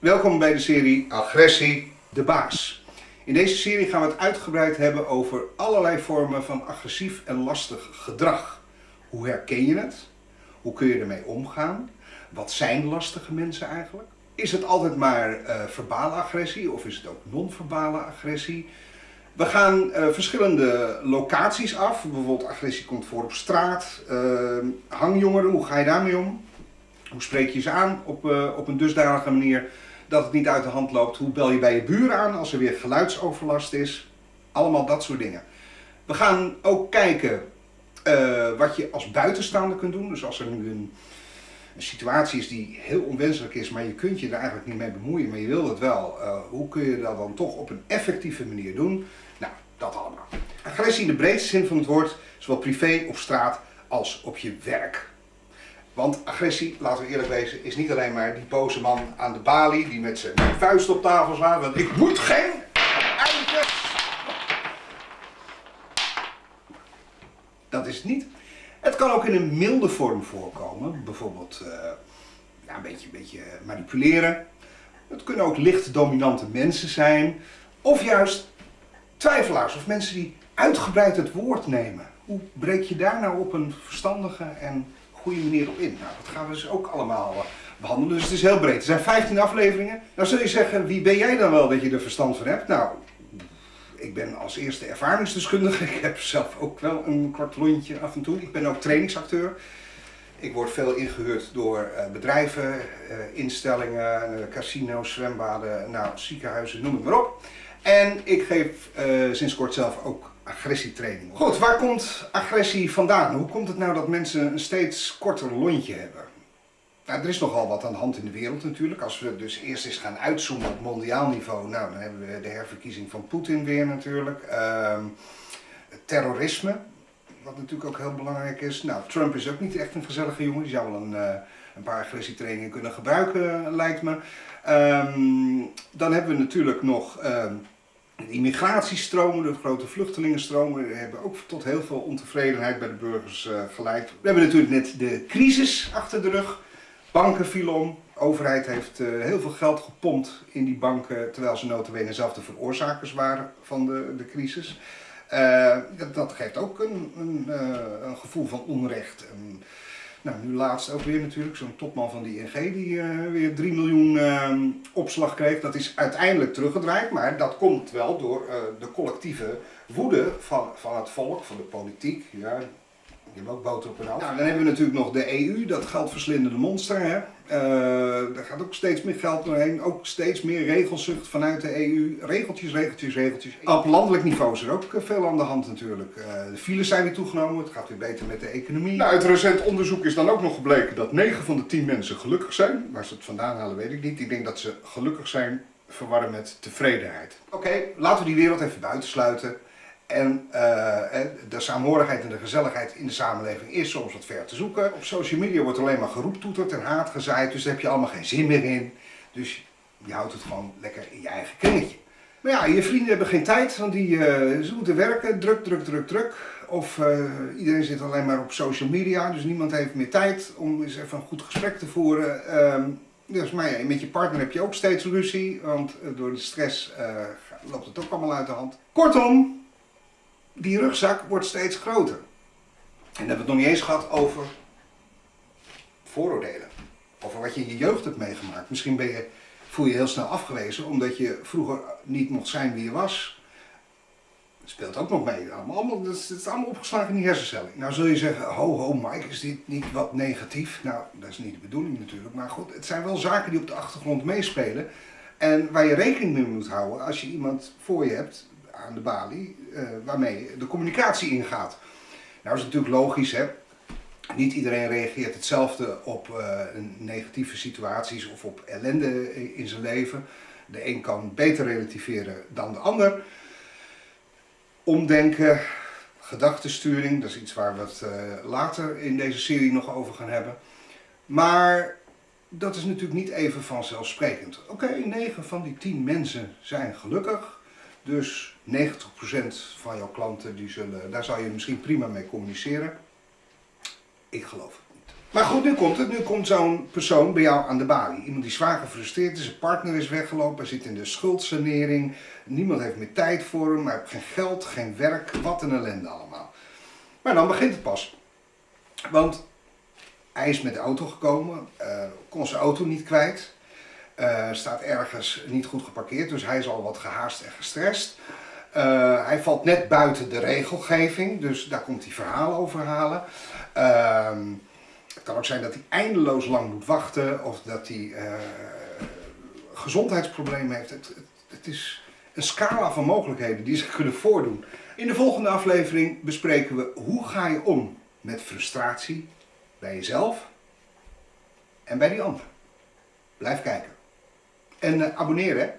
Welkom bij de serie Agressie, de baas. In deze serie gaan we het uitgebreid hebben over allerlei vormen van agressief en lastig gedrag. Hoe herken je het? Hoe kun je ermee omgaan? Wat zijn lastige mensen eigenlijk? Is het altijd maar uh, verbale agressie of is het ook non-verbale agressie? We gaan uh, verschillende locaties af. Bijvoorbeeld agressie komt voor op straat. Uh, hangjongeren, hoe ga je daarmee om? Hoe spreek je ze aan op, op een dusdanige manier dat het niet uit de hand loopt? Hoe bel je bij je buren aan als er weer geluidsoverlast is? Allemaal dat soort dingen. We gaan ook kijken wat je als buitenstaander kunt doen. Dus als er nu een situatie is die heel onwenselijk is, maar je kunt je er eigenlijk niet mee bemoeien, maar je wil het wel. Uh, hoe kun je dat dan toch op een effectieve manier doen? Nou, dat allemaal. Agressie in de breedste zin van het woord, zowel privé, op straat als op je werk. Want agressie, laten we eerlijk wezen, is niet alleen maar die boze man aan de balie die met zijn vuist op tafel slaat, want ik moet geen eindjes. Dat is het niet. Het kan ook in een milde vorm voorkomen, bijvoorbeeld uh, ja, een, beetje, een beetje manipuleren. Het kunnen ook licht dominante mensen zijn, of juist twijfelaars of mensen die uitgebreid het woord nemen. Hoe breek je daar nou op een verstandige en goede manier op in? Nou, dat gaan we dus ook allemaal uh, behandelen, dus het is heel breed. Er zijn 15 afleveringen. Nou zul je zeggen, wie ben jij dan wel dat je er verstand van hebt? Nou, ik ben als eerste ervaringsdeskundige. Ik heb zelf ook wel een kwart lontje af en toe. Ik ben ook trainingsacteur. Ik word veel ingehuurd door uh, bedrijven, uh, instellingen, casino's, zwembaden, nou, ziekenhuizen, noem het maar op. En ik geef sinds kort zelf ook agressietraining. Goed, waar komt agressie vandaan? Hoe komt het nou dat mensen een steeds korter lontje hebben? Nou, er is nogal wat aan de hand in de wereld natuurlijk. Als we dus eerst eens gaan uitzoomen op mondiaal niveau, nou, dan hebben we de herverkiezing van Poetin weer natuurlijk. Uh, terrorisme, wat natuurlijk ook heel belangrijk is. Nou, Trump is ook niet echt een gezellige jongen. Die zou wel een, uh, een paar agressietrainingen kunnen gebruiken, lijkt me. Um, dan hebben we natuurlijk nog um, de immigratiestromen, de grote vluchtelingenstromen. Hebben ook tot heel veel ontevredenheid bij de burgers uh, geleid. We hebben natuurlijk net de crisis achter de rug. Banken vielen om. De overheid heeft uh, heel veel geld gepompt in die banken, terwijl ze notabene zelf de veroorzakers waren van de, de crisis. Uh, dat, geeft ook een, een, gevoel van onrecht. Nou, nu laatst ook weer natuurlijk, zo'n topman van de ING die weer 3 miljoen ehm, opslag kreeg. Dat is uiteindelijk teruggedraaid, maar dat komt wel door de collectieve woede van, van het volk, van de politiek. Ja, die hebben ook boter op hun hoofd. Nou, dan hebben we natuurlijk nog de EU, dat geldverslindende monster. Hè? Uh, daar gaat ook steeds meer geld doorheen. Ook steeds meer regelzucht vanuit de EU. Regeltjes, regeltjes, regeltjes. Op landelijk niveau is er ook veel aan de hand natuurlijk. Uh, de files zijn weer toegenomen, het gaat weer beter met de economie. Nou, uit recent onderzoek is dan ook nog gebleken dat 9 van de 10 mensen gelukkig zijn. Waar ze het vandaan halen weet ik niet. Ik denk dat ze gelukkig zijn verwarren met tevredenheid. Oké, okay, laten we die wereld even buitensluiten. En uh, de saamhorigheid en de gezelligheid in de samenleving is soms wat ver te zoeken. Op social media wordt alleen maar geroeptoeterd en haat gezaaid, dus daar heb je allemaal geen zin meer in. Dus je houdt het gewoon lekker in je eigen kringetje. Maar ja, je vrienden hebben geen tijd, want die, uh, ze moeten werken, druk, druk, druk, druk. Of uh, iedereen zit alleen maar op social media, dus niemand heeft meer tijd om eens even een goed gesprek te voeren. Um, dus, maar ja, met je partner heb je ook steeds ruzie, want door de stress loopt het ook allemaal uit de hand. Kortom, die rugzak wordt steeds groter. En dan hebben we het nog niet eens gehad over vooroordelen. Over wat je in je jeugd hebt meegemaakt. Misschien ben je, voel je heel snel afgewezen omdat je vroeger niet mocht zijn wie je was. Dat speelt ook nog mee. Allemaal, dat, is, dat is allemaal opgeslagen in die hersencellen. Nou zul je zeggen, ho ho Mike, is dit niet wat negatief? Nou, dat is niet de bedoeling natuurlijk. Maar goed, het zijn wel zaken die op de achtergrond meespelen. En waar je rekening mee moet houden als je iemand voor je hebt aan de balie uh, waarmee de communicatie ingaat. Nou is natuurlijk logisch, hè? niet iedereen reageert hetzelfde op uh, negatieve situaties of op ellende in zijn leven. De een kan beter relativeren dan de ander. Omdenken, gedachtensturing, dat is iets waar we het uh, later in deze serie nog over gaan hebben. Maar dat is natuurlijk niet even vanzelfsprekend. Oké, okay, 9 van die 10 mensen zijn gelukkig. Dus 90% van jouw klanten, die zullen, daar zou je misschien prima mee communiceren. Ik geloof het niet. Maar goed, nu komt het. Nu komt zo'n persoon bij jou aan de balie. Iemand die zwaar gefrustreerd is, zijn partner is weggelopen, hij zit in de schuldsanering. Niemand heeft meer tijd voor hem, hij heeft geen geld, geen werk. Wat een ellende allemaal. Maar dan begint het pas. Want hij is met de auto gekomen, uh, kon zijn auto niet kwijt. Uh, staat ergens niet goed geparkeerd, dus hij is al wat gehaast en gestrest. Uh, hij valt net buiten de regelgeving, dus daar komt hij verhaal over halen. Uh, het kan ook zijn dat hij eindeloos lang moet wachten of dat hij uh, gezondheidsproblemen heeft. Het, het, het, is een scala van mogelijkheden die zich kunnen voordoen. In de volgende aflevering bespreken we hoe ga je om met frustratie bij jezelf en bij die ander. Blijf kijken. En uh, abonneren.